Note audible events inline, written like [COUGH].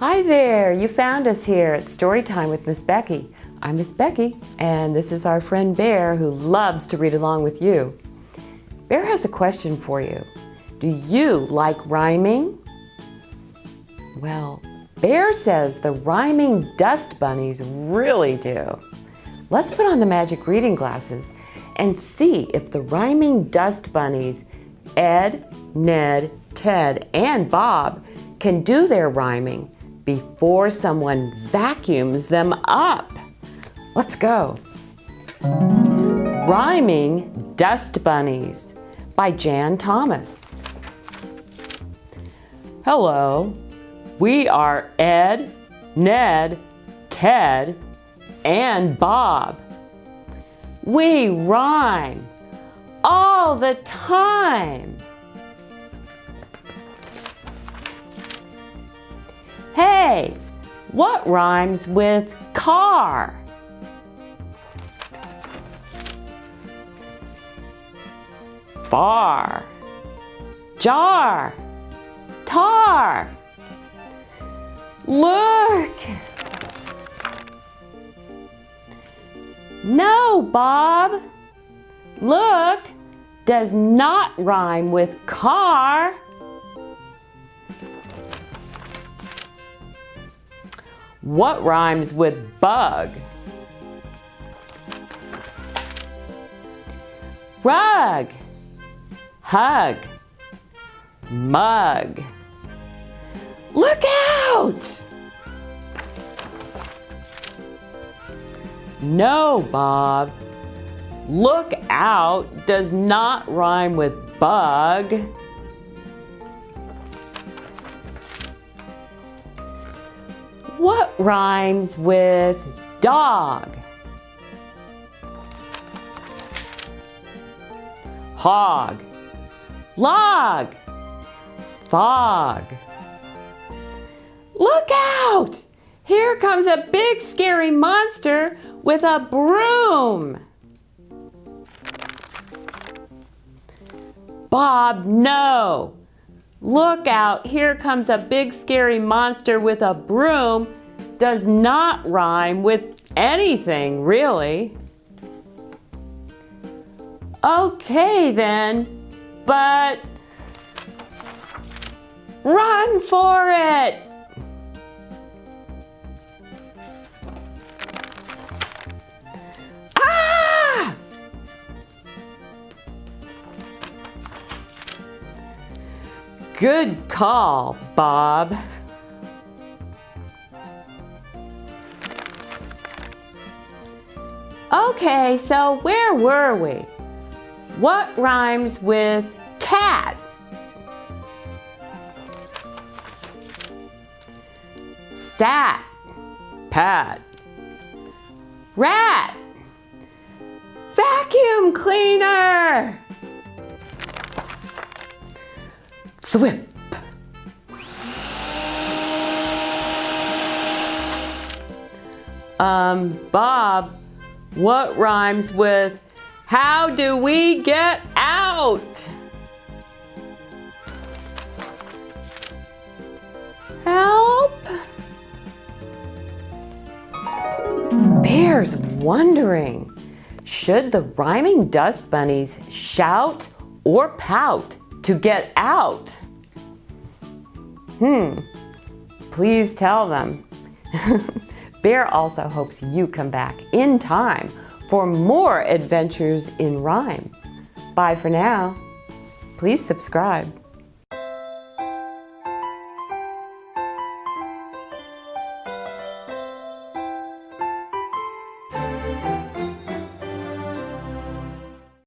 Hi there, you found us here at Storytime with Miss Becky. I'm Miss Becky, and this is our friend Bear who loves to read along with you. Bear has a question for you. Do you like rhyming? Well, Bear says the rhyming dust bunnies really do. Let's put on the magic reading glasses and see if the rhyming dust bunnies, Ed, Ned, Ted, and Bob, can do their rhyming before someone vacuums them up. Let's go. Rhyming Dust Bunnies by Jan Thomas. Hello, we are Ed, Ned, Ted, and Bob. We rhyme all the time. Hey, what rhymes with car? Far. Jar. Tar. Look. No, Bob. Look does not rhyme with car. What rhymes with bug? Rug, hug, mug. Look out! No, Bob. Look out does not rhyme with bug. What rhymes with dog? Hog, log, fog. Look out! Here comes a big scary monster with a broom. Bob, no. Look out, here comes a big scary monster with a broom does not rhyme with anything, really. Okay then, but run for it! Good call, Bob. Okay, so where were we? What rhymes with cat? Sat, pat. Rat, vacuum cleaner. Thwip. Um, Bob, what rhymes with how do we get out? Help? Bear's wondering, should the rhyming dust bunnies shout or pout to get out? Hmm, please tell them. [LAUGHS] Bear also hopes you come back in time for more adventures in rhyme. Bye for now. Please subscribe.